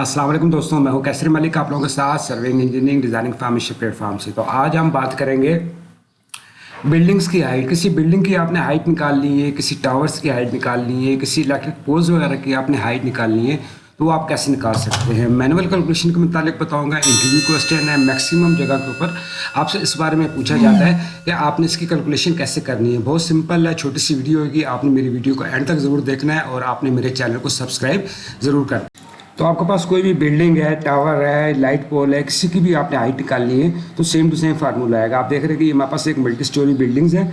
السلام علیکم دوستوں، میں ہوں کیسر ملک، آپ لوگوں کے ساتھ serving engineering designing formation platform سے۔ تو آج ہم بات کریں گے بلڈنگز کی ہائٹ کسی بلڈنگ کی آپ نے ہائٹ نکالنی ہے، کسی ٹاورز کی ہائٹ نکالنی ہے، کسی الیکٹرک پولز وغیرہ کی آپ نے ہائٹ نکالنی ہے، تو وہ آپ کیسے نکال سکتے ہیں؟ مینول کیلکولیشن کے متعلق بتاؤں گا۔ انٹرویو کوشچن ہے میکسیمم جگہ کے اوپر آپ سے اس بارے میں پوچھا جاتا ہے کہ آپ نے اس کی کیلکولیشن کیسے کرنی ہے۔ بہت سمپل ہے، چھوٹی سی ویڈیو ہوگی، آپ نے میری ویڈیو کو اینڈ تک ضرور دیکھنا ہے اور آپ نے میرے چینل کو سبسکرائب ضرور کرنا تو آپ کے پاس کوئی بھی بلڈنگ ہے ٹاور ہے لائٹ پول ہے، کسی کی بھی آپ نے ہائٹ نکالنی ہے، تو سیم ٹو سیم فارمولہ آئے گا۔ آپ دیکھ رہے ہیں کہ یہ ہمارے پاس ایک ملٹی اسٹوری بلڈنگز ہیں۔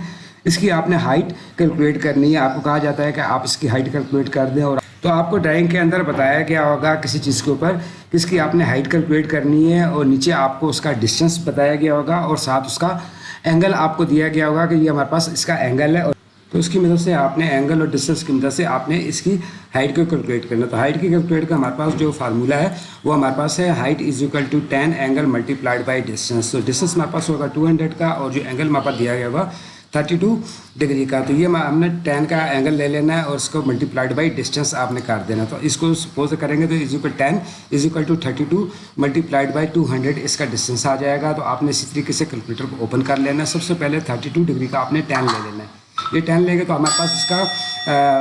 اس کی آپ نے ہائٹ کیلکولیٹ کرنی ہے۔ آپ کو کہا جاتا ہے کہ آپ اس کی ہائٹ کیلکولیٹ کر دیں اور تو آپ کو ڈرائنگ کے اندر بتایا گیا ہوگا کسی چیز کے اوپر کس کی آپ نے ہائٹ کیلکولیٹ کرنی ہے اور نیچے آپ کو اس کا ڈسٹینس بتایا گیا ہوگا اور ساتھ اس کا اینگل آپ کو دیا گیا ہوگا کہ یہ ہمارے پاس اس کا اینگل ہے اور تو اس کی مدد سے آپ نے اینگل اور ڈسٹینس کی مدد سے آپ نے اس کی ہائٹ کو کیلکولیٹ کرنا تو ہائٹ کی کیلکولیٹ کا ہمارے پاس جو فارمولہ ہے، وہ ہمارے پاس ہے height is equal to tan angle multiplied by distance تو ڈسٹینس ہمارے پاس ہوگا ٹو ہنڈریڈ کا اور جو اینگل ہمارے پاس دیا گیا ہوگا تھرٹی ٹو ڈگری کا۔ تو یہ ہم نے ٹین کا اینگل لے لینا ہے اور اس کو ملٹی پلائڈ بائی ڈسٹینس آپ نے کاٹ دینا تو اس کو سپوز کریں گے تو is equal tan is equal to thirty two multiplied by two hundred اس کا ڈسٹینس آ جائے گا۔ تو آپ نے اسی طریقے سے کیلکولیٹر کو اوپن کر لینا ہے۔ سب سے پہلے تھرٹی ٹو ڈگری کا آپ نے ٹین لے لینا ہے۔ یہ ٹین لیں گے تو ہمارے پاس اس کا،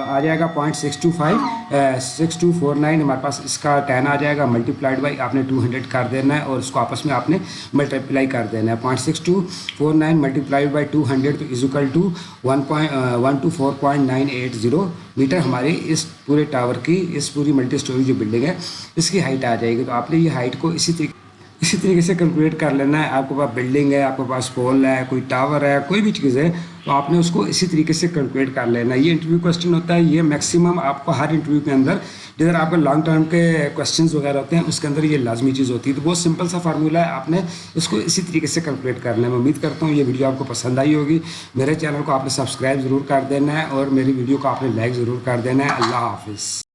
آ جائے گا point six two five six two four nine ہمارے پاس اس کا ٹین آ جائے گا ملٹی پلائڈ بائی آپ نے ٹو ہنڈریڈ کر دینا ہے اور اس کو آپس میں آپ نے ملٹی پلائی کر دینا ہے۔ Point six two four nine multiplied by two hundred تو is equal to one point one two four point nine eight zero meter ہماری اس پورے ٹاور کی، اس پوری ملٹی اسٹوری جو بلڈنگ ہے، اس کی ہائٹ آ جائے گی۔ تو آپ نے یہ ہائٹ کو اسی طریقے اسی طریقے سے کیلکولیٹ کر لینا ہے۔ آپ کے پاس بلڈنگ ہے، آپ کے پاس پول ہے، کوئی ٹاور ہے، کوئی بھی چیز ہے، تو آپ نے اس کو اسی طریقے سے کیلکولیٹ کر لینا ہے۔ یہ انٹرویو کوشچن ہوتا ہے، یہ میکسیمم آپ کو ہر انٹرویو کے اندر، جدھر آپ کا لانگ ٹرم کے کوشچنز وغیرہ ہوتے ہیں، اس کے اندر یہ لازمی چیز ہوتی ہے۔ تو بہت سمپل سا فارمولہ ہے، آپ نے اس کو اسی طریقے سے کیلکولیٹ کرنا ہے۔ میں امید کرتا ہوں یہ ویڈیو آپ کو پسند آئی ہوگی۔ میرے چینل کو آپ نے سبسکرائب ضرور کر دینا ہے اور میری ویڈیو کو آپ نے لائک ضرور کر دینا ہے۔ اللہ حافظ۔